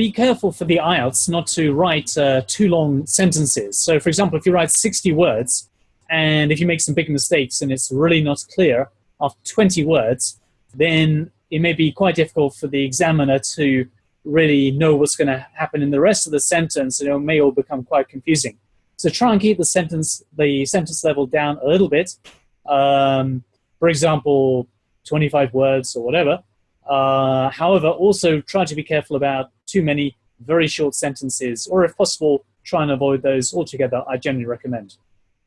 be careful for the IELTS not to write uh, too long sentences. So, for example, if you write 60 words and if you make some big mistakes and it's really not clear after 20 words, then it may be quite difficult for the examiner to really know what's going to happen in the rest of the sentence, and it may all become quite confusing. So try and keep the sentence the sentence level down a little bit. Um, for example, 25 words or whatever. Uh, however, also try to be careful about too many very short sentences, or if possible, try and avoid those altogether. I generally recommend.